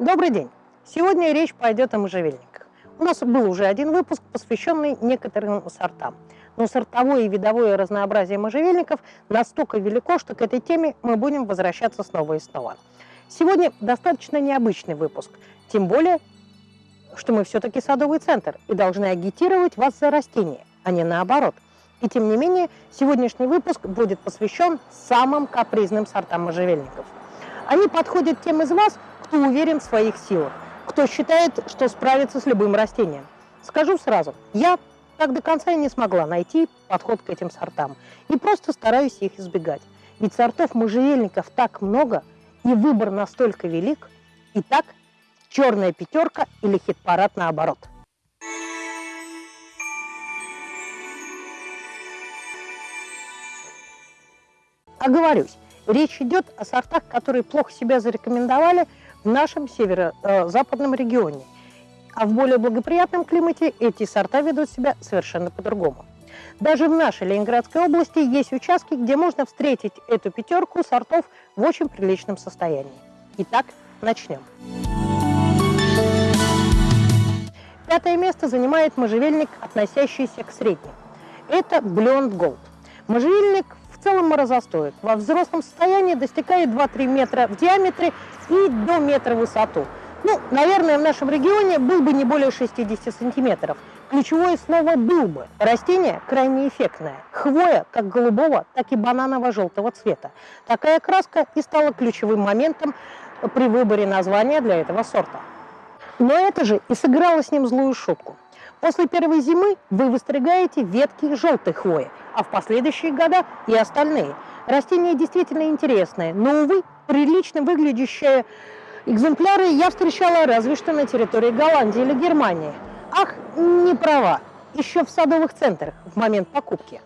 Добрый день! Сегодня речь пойдет о можжевельниках. У нас был уже один выпуск, посвященный некоторым сортам. Но сортовое и видовое разнообразие можжевельников настолько велико, что к этой теме мы будем возвращаться снова и снова. Сегодня достаточно необычный выпуск, тем более, что мы все-таки садовый центр и должны агитировать вас за растения, а не наоборот. И тем не менее, сегодняшний выпуск будет посвящен самым капризным сортам можжевельников. Они подходят тем из вас, кто уверен в своих силах, кто считает, что справится с любым растением. Скажу сразу, я так до конца и не смогла найти подход к этим сортам и просто стараюсь их избегать. Ведь сортов можжевельников так много, и выбор настолько велик. Итак, черная пятерка или хит-парад наоборот. Оговорюсь, речь идет о сортах, которые плохо себя зарекомендовали – в нашем северо-западном регионе. А в более благоприятном климате эти сорта ведут себя совершенно по-другому. Даже в нашей Ленинградской области есть участки, где можно встретить эту пятерку сортов в очень приличном состоянии. Итак, начнем. Пятое место занимает можжевельник, относящийся к средним. Это Blond Gold. Можжевельник в целом морозостоек. Во взрослом состоянии достигает 2-3 метра в диаметре и до метра в высоту. Ну, наверное, в нашем регионе был бы не более 60 сантиметров. Ключевое слово «был бы». Растение крайне эффектное. Хвоя как голубого, так и бананово-желтого цвета. Такая краска и стала ключевым моментом при выборе названия для этого сорта. Но это же и сыграло с ним злую шутку. После первой зимы вы выстригаете ветки желтой хвои, а в последующие года и остальные. Растение действительно интересное, но, увы, прилично выглядящие экземпляры я встречала разве что на территории Голландии или Германии. Ах, не права, еще в садовых центрах в момент покупки.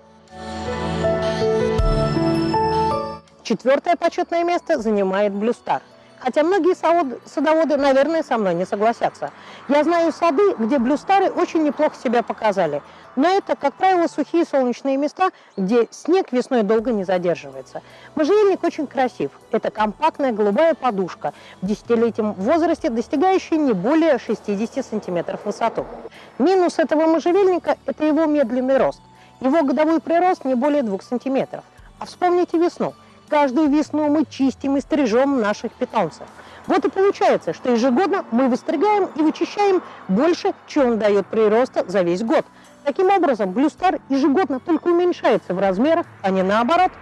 Четвертое почетное место занимает Блюстар – Хотя многие садоводы, наверное, со мной не согласятся. Я знаю сады, где блюстары очень неплохо себя показали. Но это, как правило, сухие солнечные места, где снег весной долго не задерживается. Можжевельник очень красив. Это компактная голубая подушка в десятилетнем возрасте, достигающая не более 60 сантиметров высоту. Минус этого можжевельника – это его медленный рост. Его годовой прирост не более 2 сантиметров. А вспомните весну – Каждую весну мы чистим и стрижем наших питомцев. Вот и получается, что ежегодно мы выстригаем и вычищаем больше, чем он дает прироста за весь год. Таким образом, блюстар ежегодно только уменьшается в размерах, а не наоборот.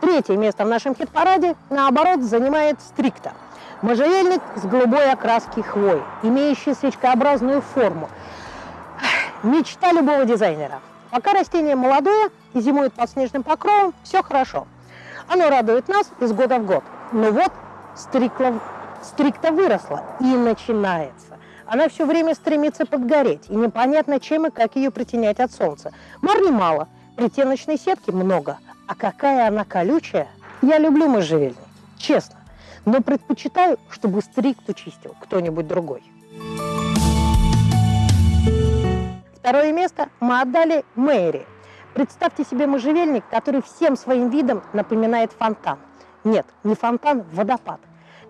Третье место в нашем хит-параде, наоборот, занимает стрикта. Можжевельник с голубой окраски хвои, имеющий свечкообразную форму. Мечта любого дизайнера – Пока растение молодое и зимует под снежным покровом, все хорошо. Оно радует нас из года в год. Но вот стрикла, стрикта выросла и начинается. Она все время стремится подгореть, и непонятно, чем и как ее притенять от солнца. Марни мало, притеночной сетки много, а какая она колючая. Я люблю можжевельник, честно, но предпочитаю, чтобы стрикту чистил кто-нибудь другой. Второе место мы отдали Мэри. Представьте себе можжевельник, который всем своим видом напоминает фонтан. Нет, не фонтан, водопад.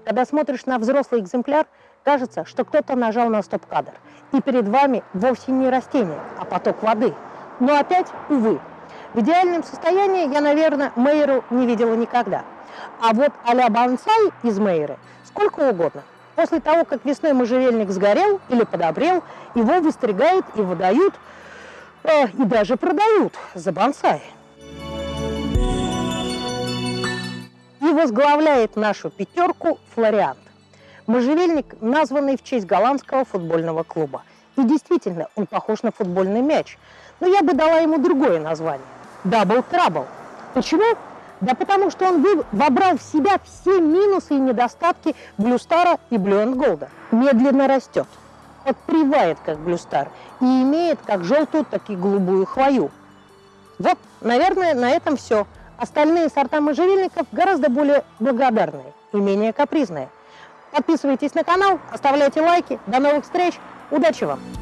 Когда смотришь на взрослый экземпляр, кажется, что кто-то нажал на стоп-кадр. И перед вами вовсе не растение, а поток воды. Но опять, увы, в идеальном состоянии я, наверное, Мейеру не видела никогда. А вот а-ля из Мейеры сколько угодно. После того, как весной можжевельник сгорел или подобрел, его выстригают и выдают, э, и даже продают за бонсай. И возглавляет нашу пятерку флориант. Можжевельник, названный в честь голландского футбольного клуба. И действительно, он похож на футбольный мяч. Но я бы дала ему другое название – Double Trouble. Почему? Да потому что он вобрал в себя все минусы и недостатки Блюстара и Блю Голда. Медленно растет, подпривает как Блюстар и имеет как желтую, так и голубую хвою. Вот, наверное, на этом все. Остальные сорта можжевельников гораздо более благодарные и менее капризные. Подписывайтесь на канал, оставляйте лайки. До новых встреч. Удачи вам!